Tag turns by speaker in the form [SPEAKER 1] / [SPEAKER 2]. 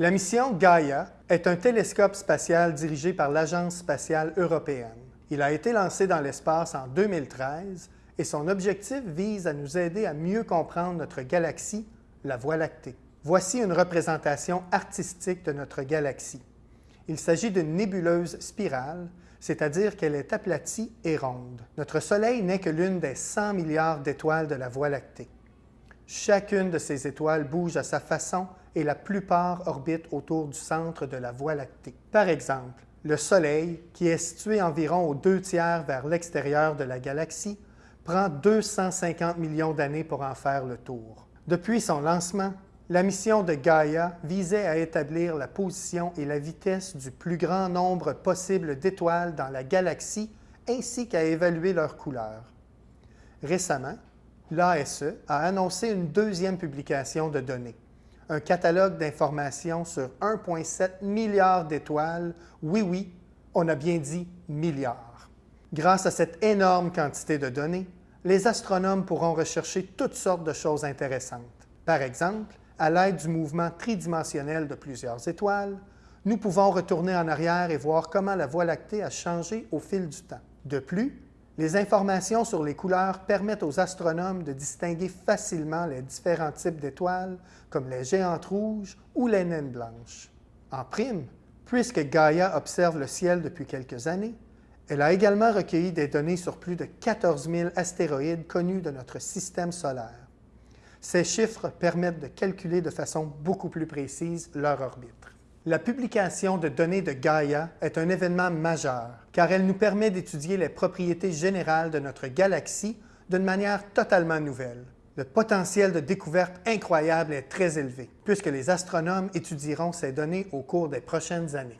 [SPEAKER 1] La mission Gaia est un télescope spatial dirigé par l'Agence spatiale européenne. Il a été lancé dans l'espace en 2013 et son objectif vise à nous aider à mieux comprendre notre galaxie, la Voie lactée. Voici une représentation artistique de notre galaxie. Il s'agit d'une nébuleuse spirale, c'est-à-dire qu'elle est aplatie et ronde. Notre Soleil n'est que l'une des 100 milliards d'étoiles de la Voie lactée. Chacune de ces étoiles bouge à sa façon et la plupart orbitent autour du centre de la Voie lactée. Par exemple, le Soleil, qui est situé environ aux deux tiers vers l'extérieur de la galaxie, prend 250 millions d'années pour en faire le tour. Depuis son lancement, la mission de Gaia visait à établir la position et la vitesse du plus grand nombre possible d'étoiles dans la galaxie ainsi qu'à évaluer leur couleur. Récemment, l'ASE a annoncé une deuxième publication de données, un catalogue d'informations sur 1,7 milliard d'étoiles. Oui, oui, on a bien dit milliards. Grâce à cette énorme quantité de données, les astronomes pourront rechercher toutes sortes de choses intéressantes. Par exemple, à l'aide du mouvement tridimensionnel de plusieurs étoiles, nous pouvons retourner en arrière et voir comment la Voie lactée a changé au fil du temps. De plus, les informations sur les couleurs permettent aux astronomes de distinguer facilement les différents types d'étoiles, comme les géantes rouges ou les naines blanches. En prime, puisque Gaia observe le ciel depuis quelques années, elle a également recueilli des données sur plus de 14 000 astéroïdes connus de notre système solaire. Ces chiffres permettent de calculer de façon beaucoup plus précise leur orbite. La publication de données de Gaia est un événement majeur, car elle nous permet d'étudier les propriétés générales de notre galaxie d'une manière totalement nouvelle. Le potentiel de découverte incroyable est très élevé, puisque les astronomes étudieront ces données au cours des prochaines années.